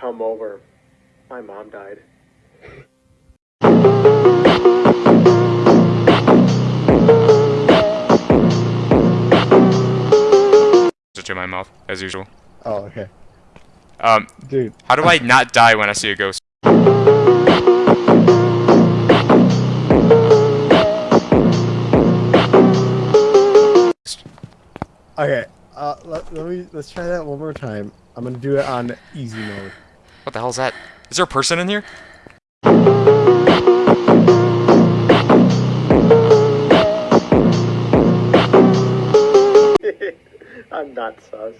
come over. My mom died. Just in my mouth, as usual. Oh, okay. Um, Dude, how do I not die when I see a ghost? okay. Uh, let, let me let's try that one more time. I'm gonna do it on easy mode. What the hell is that? Is there a person in here? I'm not sus.